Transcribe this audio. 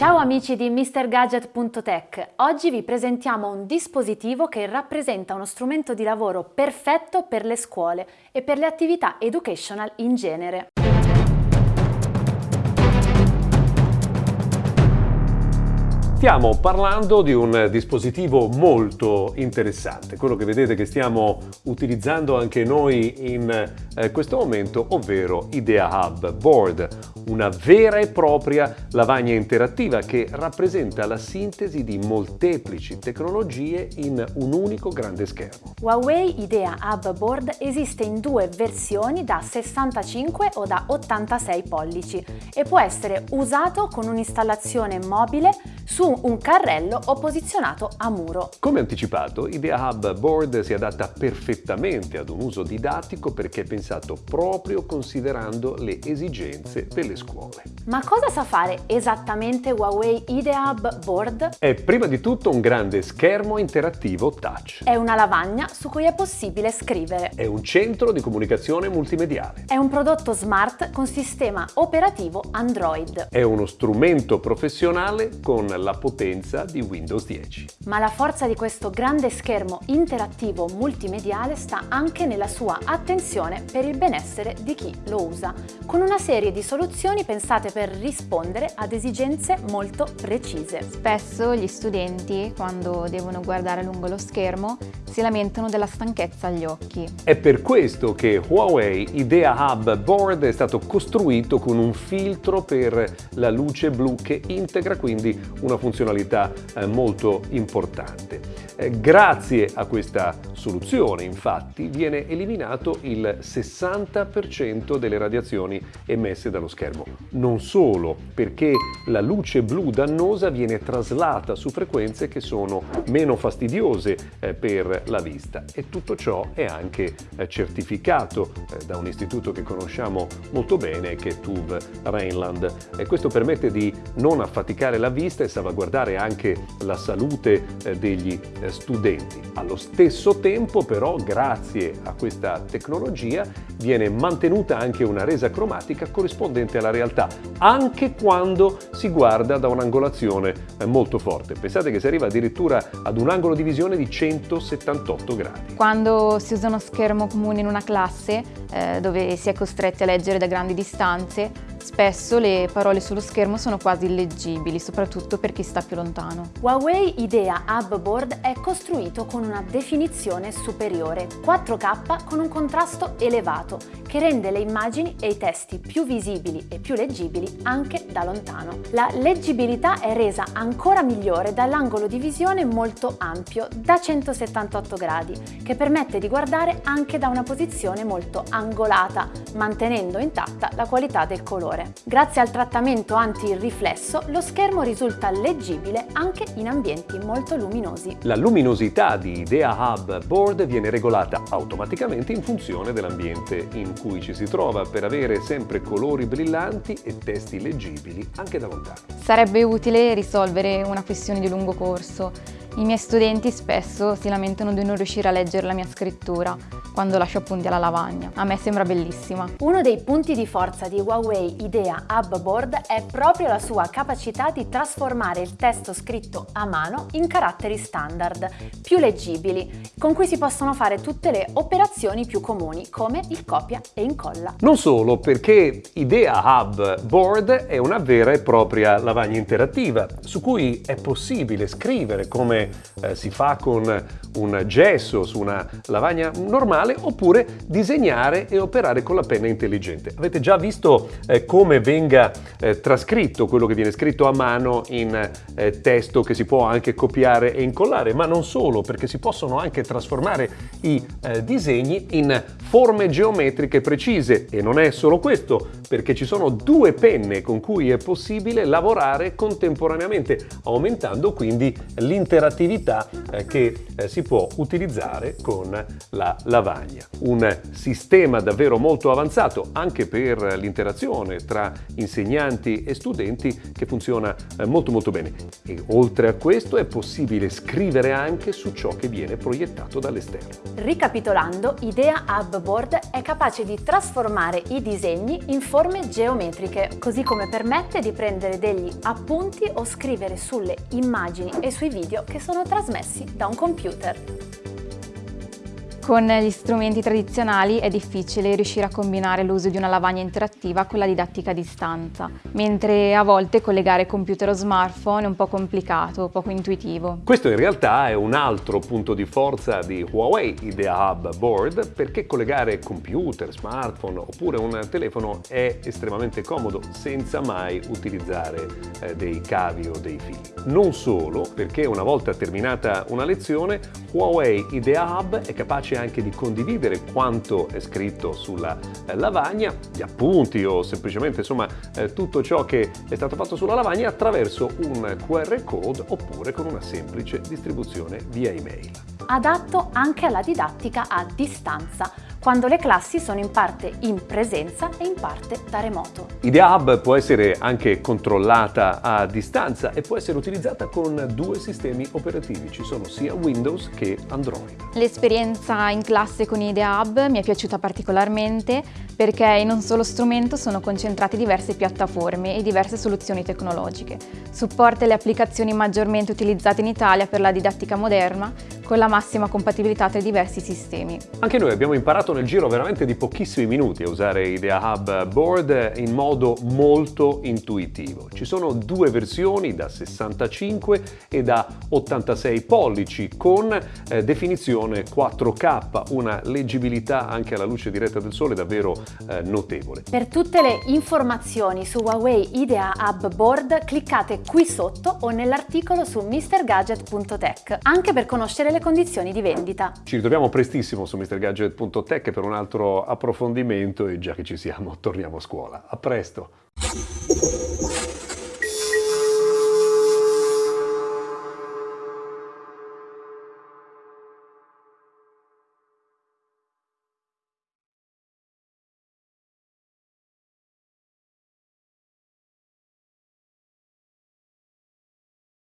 Ciao amici di MrGadget.tech, oggi vi presentiamo un dispositivo che rappresenta uno strumento di lavoro perfetto per le scuole e per le attività educational in genere. Stiamo parlando di un dispositivo molto interessante, quello che vedete che stiamo utilizzando anche noi in eh, questo momento, ovvero Idea Hub Board, una vera e propria lavagna interattiva che rappresenta la sintesi di molteplici tecnologie in un unico grande schermo. Huawei Idea Hub Board esiste in due versioni da 65 o da 86 pollici e può essere usato con un'installazione mobile su un carrello o posizionato a muro. Come anticipato, Idea Hub Board si adatta perfettamente ad un uso didattico perché è pensato proprio considerando le esigenze delle scuole. Ma cosa sa fare esattamente Huawei Idea Hub Board? È prima di tutto un grande schermo interattivo touch. È una lavagna su cui è possibile scrivere. È un centro di comunicazione multimediale. È un prodotto smart con sistema operativo Android. È uno strumento professionale con la potenza di Windows 10. Ma la forza di questo grande schermo interattivo multimediale sta anche nella sua attenzione per il benessere di chi lo usa, con una serie di soluzioni pensate per rispondere ad esigenze molto precise. Spesso gli studenti, quando devono guardare lungo lo schermo, si lamentano della stanchezza agli occhi. È per questo che Huawei Idea Hub Board è stato costruito con un filtro per la luce blu che integra quindi una funzionalità eh, molto importante. Eh, grazie a questa soluzione, infatti, viene eliminato il 60% delle radiazioni emesse dallo schermo. Non solo, perché la luce blu dannosa viene traslata su frequenze che sono meno fastidiose eh, per la vista e tutto ciò è anche eh, certificato da un istituto che conosciamo molto bene che è TUV Rheinland e questo permette di non affaticare la vista e salvaguardare anche la salute degli studenti. Allo stesso tempo però grazie a questa tecnologia viene mantenuta anche una resa cromatica corrispondente alla realtà anche quando si guarda da un'angolazione eh, molto forte. Pensate che si arriva addirittura ad un angolo di visione di 178 gradi. Quando si usa uno schermo comune in una classe eh, dove si è costretti a leggere da grandi distanze, Spesso le parole sullo schermo sono quasi illeggibili, soprattutto per chi sta più lontano. Huawei Idea Hub Board è costruito con una definizione superiore, 4K con un contrasto elevato, che rende le immagini e i testi più visibili e più leggibili anche da lontano. La leggibilità è resa ancora migliore dall'angolo di visione molto ampio, da 178 gradi, che permette di guardare anche da una posizione molto angolata, mantenendo intatta la qualità del colore colore. Grazie al trattamento anti-riflesso lo schermo risulta leggibile anche in ambienti molto luminosi. La luminosità di Idea Hub Board viene regolata automaticamente in funzione dell'ambiente in cui ci si trova per avere sempre colori brillanti e testi leggibili anche da lontano. Sarebbe utile risolvere una questione di lungo corso. I miei studenti spesso si lamentano di non riuscire a leggere la mia scrittura quando lascio appunti alla lavagna. A me sembra bellissima. Uno dei punti di forza di Huawei Idea Hub Board è proprio la sua capacità di trasformare il testo scritto a mano in caratteri standard, più leggibili, con cui si possono fare tutte le operazioni più comuni, come il copia e incolla. Non solo, perché Idea Hub Board è una vera e propria lavagna interattiva, su cui è possibile scrivere come eh, si fa con un gesso su una lavagna normale oppure disegnare e operare con la penna intelligente. Avete già visto eh, come venga eh, trascritto quello che viene scritto a mano in eh, testo che si può anche copiare e incollare, ma non solo, perché si possono anche trasformare i eh, disegni in forme geometriche precise e non è solo questo, perché ci sono due penne con cui è possibile lavorare contemporaneamente, aumentando quindi l'interattività eh, che eh, si può utilizzare con la lavagna. Un sistema davvero molto avanzato anche per l'interazione tra insegnanti e studenti che funziona eh, molto molto bene. E oltre a questo è possibile scrivere anche su ciò che viene proiettato dall'esterno. Ricapitolando, Idea Hub Board è capace di trasformare i disegni in forme geometriche, così come permette di prendere degli appunti o scrivere sulle immagini e sui video che sono trasmessi da un computer. Con gli strumenti tradizionali è difficile riuscire a combinare l'uso di una lavagna interattiva con la didattica a distanza, mentre a volte collegare computer o smartphone è un po' complicato, poco intuitivo. Questo in realtà è un altro punto di forza di Huawei Idea Hub Board perché collegare computer, smartphone oppure un telefono è estremamente comodo senza mai utilizzare eh, dei cavi o dei fili. Non solo perché una volta terminata una lezione Huawei Idea Hub è capace anche di condividere quanto è scritto sulla eh, lavagna, gli appunti o semplicemente insomma eh, tutto ciò che è stato fatto sulla lavagna attraverso un QR code oppure con una semplice distribuzione via email. Adatto anche alla didattica a distanza quando le classi sono in parte in presenza e in parte da remoto. Idea Hub può essere anche controllata a distanza e può essere utilizzata con due sistemi operativi, ci sono sia Windows che Android. L'esperienza in classe con Idea Hub mi è piaciuta particolarmente perché in un solo strumento sono concentrate diverse piattaforme e diverse soluzioni tecnologiche. Supporta le applicazioni maggiormente utilizzate in Italia per la didattica moderna con la massima compatibilità tra i diversi sistemi. Anche noi abbiamo imparato nel giro veramente di pochissimi minuti a usare Idea Hub Board in modo molto intuitivo. Ci sono due versioni da 65 e da 86 pollici con eh, definizione 4K, una leggibilità anche alla luce diretta del sole davvero eh, notevole. Per tutte le informazioni su Huawei Idea Hub Board cliccate qui sotto o nell'articolo su mrgadget.tech, anche per conoscere le condizioni di vendita. Ci ritroviamo prestissimo su mrgadget.tech per un altro approfondimento e già che ci siamo torniamo a scuola. A presto!